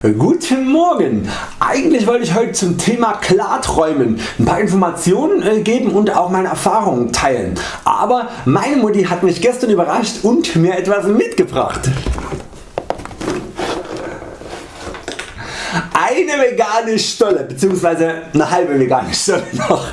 Guten Morgen! Eigentlich wollte ich heute zum Thema Klarträumen ein paar Informationen äh, geben und auch meine Erfahrungen teilen. Aber meine Mutti hat mich gestern überrascht und mir etwas mitgebracht. Vegane Stolle bzw. eine halbe vegane Stolle noch.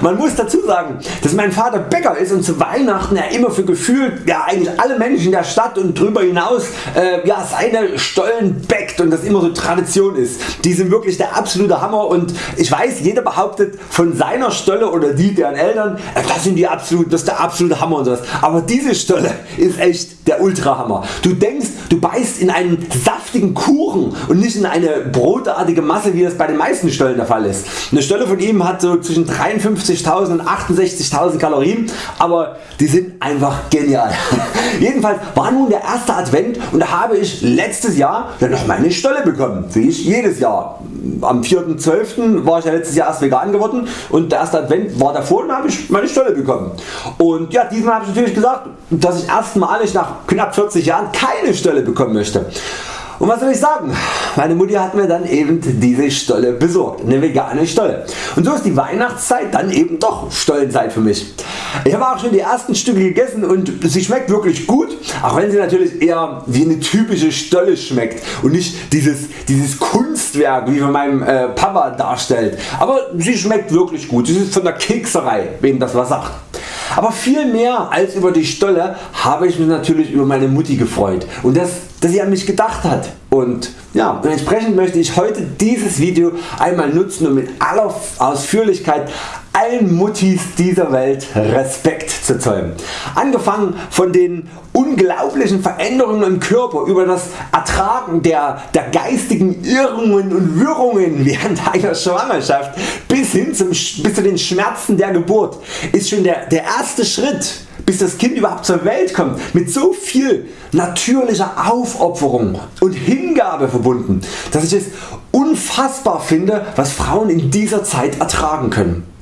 Man muss dazu sagen, dass mein Vater Bäcker ist und zu Weihnachten er immer für gefühlt ja, eigentlich alle Menschen der Stadt und darüber hinaus äh, ja, seine Stollen bäckt und das immer so Tradition ist. Die sind wirklich der absolute Hammer und ich weiß jeder behauptet von seiner Stolle oder die deren Eltern äh, das sind die absolut, das ist der absolute Hammer und sowas. Aber diese Stolle ist echt der Ultrahammer. Du denkst du beißt in einen saftigen Kuchen und nicht in eine brotartige Masse wie das bei den meisten Stollen der Fall ist. Eine Stolle von ihm hat so zwischen 53.000 und 68.000 Kalorien, aber die sind einfach genial. Jedenfalls war nun der erste Advent und da habe ich letztes Jahr ja noch meine Stolle bekommen, wie ich jedes Jahr. Am 4.12. war ich ja letztes Jahr erst vegan geworden und der erste Advent war davor und habe ich meine Stolle bekommen. Und ja, diesmal habe ich natürlich gesagt, dass ich erstmalig nach knapp 40 Jahren keine Stolle bekommen möchte. Und was soll ich sagen, meine Mutti hat mir dann eben diese Stolle besorgt, eine vegane Stolle. Und so ist die Weihnachtszeit dann eben doch Stollenzeit für mich. Ich habe auch schon die ersten Stücke gegessen und sie schmeckt wirklich gut, auch wenn sie natürlich eher wie eine typische Stolle schmeckt und nicht dieses, dieses Kunstwerk wie von meinem äh, Papa darstellt. Aber sie schmeckt wirklich gut, sie ist von der Kekserei, wem das was sagt. Aber viel mehr als über die Stolle habe ich mich natürlich über meine Mutti gefreut und dass, dass sie an mich gedacht hat. Und ja, entsprechend möchte ich heute dieses Video einmal nutzen und mit aller Ausführlichkeit allen Muttis dieser Welt Respekt zu zollen. Angefangen von den unglaublichen Veränderungen im Körper über das Ertragen der, der geistigen Irrungen und Wirrungen während einer Schwangerschaft bis hin zum, bis zu den Schmerzen der Geburt ist schon der, der erste Schritt bis das Kind überhaupt zur Welt kommt mit so viel natürlicher Aufopferung und Hingabe verbunden, dass ich es unfassbar finde was Frauen in dieser Zeit ertragen können.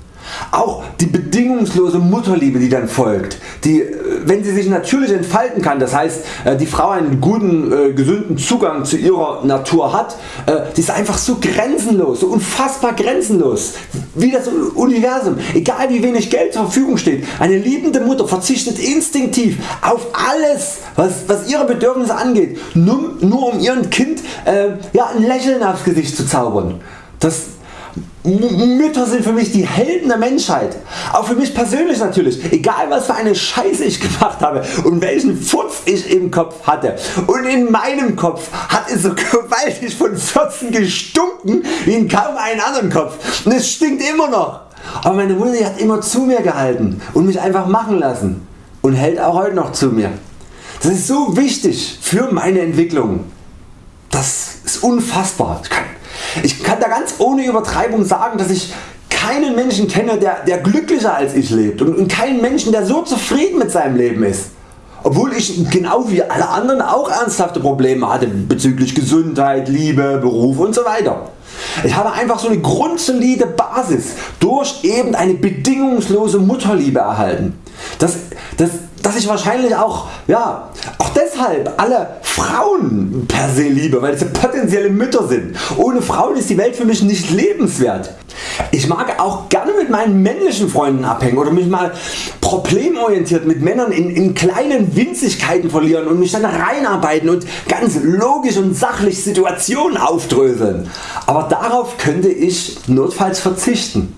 Auch die bedingungslose Mutterliebe die dann folgt, die äh, wenn sie sich natürlich entfalten kann, das heißt äh, die Frau einen guten äh, gesunden Zugang zu ihrer Natur hat, die ist einfach so grenzenlos, so unfassbar grenzenlos wie das Universum. Egal wie wenig Geld zur Verfügung steht, eine liebende Mutter verzichtet instinktiv auf alles was, was ihre Bedürfnisse angeht, nur, nur um ihrem Kind äh, ja, ein Lächeln aufs Gesicht zu zaubern. Das, Mütter sind für mich die Helden der Menschheit. Auch für mich persönlich natürlich. Egal was für eine Scheiße ich gemacht habe und welchen Furz ich im Kopf hatte. Und in meinem Kopf hat es so gewaltig von Furzen gestunken wie in kaum einen anderen Kopf. Und es stinkt immer noch. Aber meine Mutter hat immer zu mir gehalten und mich einfach machen lassen. Und hält auch heute noch zu mir. Das ist so wichtig für meine Entwicklung. Das ist unfassbar. Ich kann ich kann da ganz ohne Übertreibung sagen, dass ich keinen Menschen kenne, der, der glücklicher als ich lebt und, und keinen Menschen, der so zufrieden mit seinem Leben ist. Obwohl ich genau wie alle anderen auch ernsthafte Probleme hatte bezüglich Gesundheit, Liebe, Beruf usw. So ich habe einfach so eine grundsolide Basis durch eben eine bedingungslose Mutterliebe erhalten. Das, das, dass ich wahrscheinlich auch, ja, auch deshalb alle Frauen per se liebe, weil sie potenzielle Mütter sind. Ohne Frauen ist die Welt für mich nicht lebenswert. Ich mag auch gerne mit meinen männlichen Freunden abhängen oder mich mal problemorientiert mit Männern in, in kleinen Winzigkeiten verlieren und mich dann reinarbeiten und ganz logisch und sachlich Situationen aufdröseln. Aber darauf könnte ich notfalls verzichten.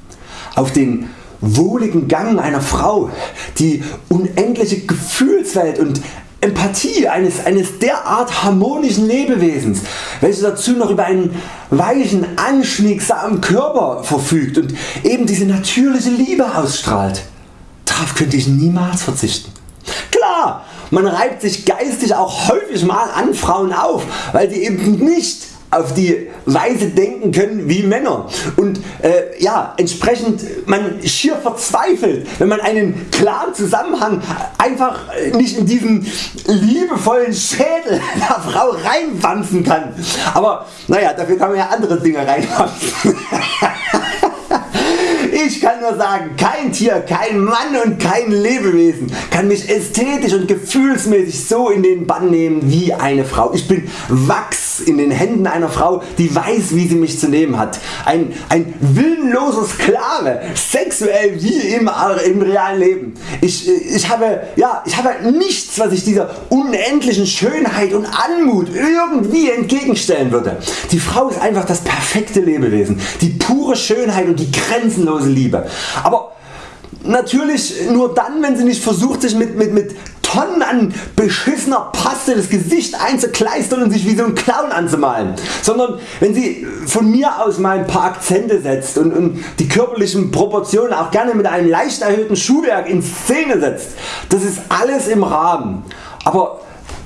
Auf den wohligen Gang einer Frau, die unendliche Gefühlswelt und Empathie eines, eines derart harmonischen Lebewesens, welches dazu noch über einen weichen, anschmiegsamen Körper verfügt und eben diese natürliche Liebe ausstrahlt. Darauf könnte ich niemals verzichten. Klar, man reibt sich geistig auch häufig mal an Frauen auf, weil sie eben nicht auf die Weise denken können wie Männer und äh, ja, entsprechend man schier verzweifelt wenn man einen klaren Zusammenhang einfach nicht in diesen liebevollen Schädel der Frau reinwanzen kann. Aber naja, dafür kann man ja andere Dinge reinwanzen. Ich kann nur sagen, kein Tier, kein Mann und kein Lebewesen kann mich ästhetisch und gefühlsmäßig so in den Bann nehmen wie eine Frau. Ich bin Wachs in den Händen einer Frau die weiß wie sie mich zu nehmen hat. Ein, ein willenloser Sklave, sexuell wie im, im realen Leben. Ich, ich, habe, ja, ich habe nichts was ich dieser unendlichen Schönheit und Anmut irgendwie entgegenstellen würde. Die Frau ist einfach das perfekte Lebewesen, die pure Schönheit und die grenzenlose Liebe. Aber natürlich nur dann wenn sie nicht versucht sich mit, mit, mit Tonnen an beschissener Paste das Gesicht einzukleistern und sich wie so ein Clown anzumalen, sondern wenn sie von mir aus mal ein paar Akzente setzt und, und die körperlichen Proportionen auch gerne mit einem leicht erhöhten Schuhwerk in Szene setzt, das ist alles im Rahmen. Aber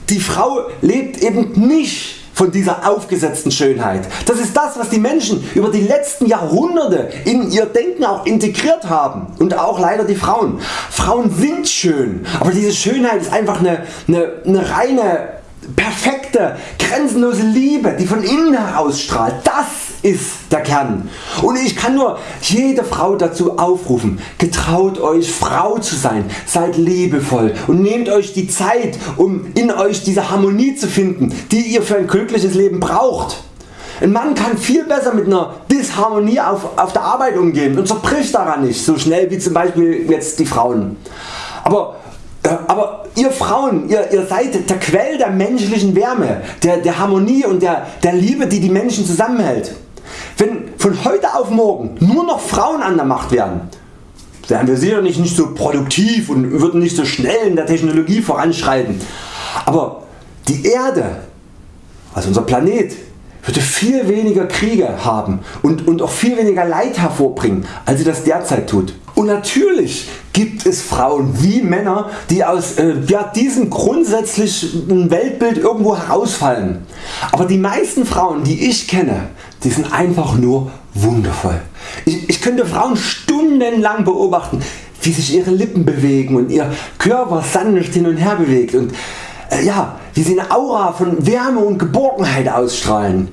die Frau lebt eben nicht von dieser aufgesetzten Schönheit. Das ist das was die Menschen über die letzten Jahrhunderte in ihr Denken auch integriert haben und auch leider die Frauen. Frauen sind schön, aber diese Schönheit ist einfach eine, eine, eine reine perfekte, grenzenlose Liebe, die von innen heraus strahlt. Das ist der Kern. Und ich kann nur jede Frau dazu aufrufen, getraut Euch Frau zu sein, seid liebevoll und nehmt Euch die Zeit um in Euch diese Harmonie zu finden, die ihr für ein glückliches Leben braucht. Ein Mann kann viel besser mit einer Disharmonie auf, auf der Arbeit umgehen und zerbricht daran nicht so schnell wie zum Beispiel jetzt die Frauen. Aber äh, aber ihr Frauen, ihr, ihr seid der Quell der menschlichen Wärme, der, der Harmonie und der, der Liebe die die Menschen zusammenhält. Wenn von heute auf morgen nur noch Frauen an der Macht wären, wären wir sicherlich nicht so produktiv und würden nicht so schnell in der Technologie voranschreiten. Aber die Erde, also unser Planet, würde viel weniger Kriege haben und, und auch viel weniger Leid hervorbringen als sie das derzeit tut. Und natürlich gibt es Frauen wie Männer die aus äh, ja, diesem grundsätzlichen Weltbild irgendwo herausfallen. Aber die meisten Frauen die ich kenne die sind einfach nur wundervoll. Ich, ich könnte Frauen stundenlang beobachten wie sich ihre Lippen bewegen und ihr Körper sanft hin und her bewegt und äh, ja, wie sie eine Aura von Wärme und Geborgenheit ausstrahlen.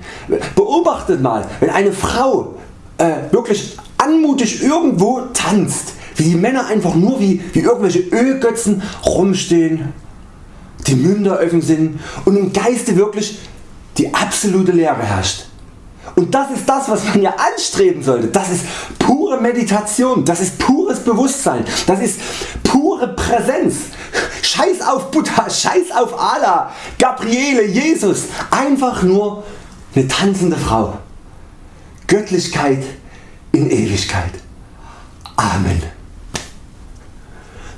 Beobachtet mal wenn eine Frau äh, wirklich anmutig irgendwo tanzt, wie die Männer einfach nur wie, wie irgendwelche Ölgötzen rumstehen, die Münder offen sind und im Geiste wirklich die absolute Leere herrscht. Und das ist das was man ja anstreben sollte. Das ist pure Meditation, das ist pures Bewusstsein, das ist pure Präsenz. Scheiß auf Buddha, Scheiß auf Allah, Gabriele, Jesus. Einfach nur eine tanzende Frau. Göttlichkeit in Ewigkeit. Amen.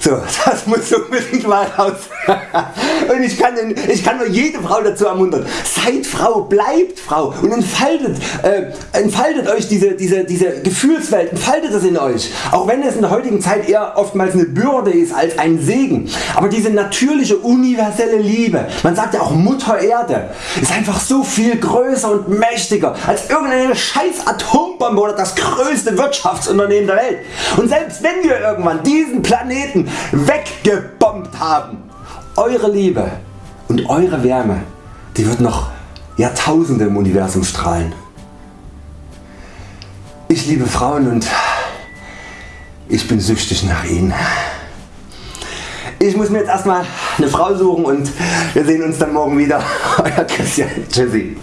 So, das muss unbedingt mal raus. und ich kann, ich kann nur jede Frau dazu ermuntern. Seid Frau, bleibt Frau und entfaltet, äh, entfaltet Euch diese, diese, diese Gefühlswelt, entfaltet das in Euch. Auch wenn es in der heutigen Zeit eher oftmals eine Bürde ist als ein Segen. Aber diese natürliche universelle Liebe, man sagt ja auch Mutter Erde, ist einfach so viel größer und mächtiger als irgendeine scheiß Atombombe oder das größte Wirtschaftsunternehmen der Welt. Und selbst wenn wir irgendwann diesen Planeten weggebombt haben, eure Liebe und eure Wärme die wird noch Jahrtausende im Universum strahlen. Ich liebe Frauen und ich bin süchtig nach ihnen. Ich muss mir jetzt erstmal eine Frau suchen und wir sehen uns dann morgen wieder. Euer Christian. Tschüssi.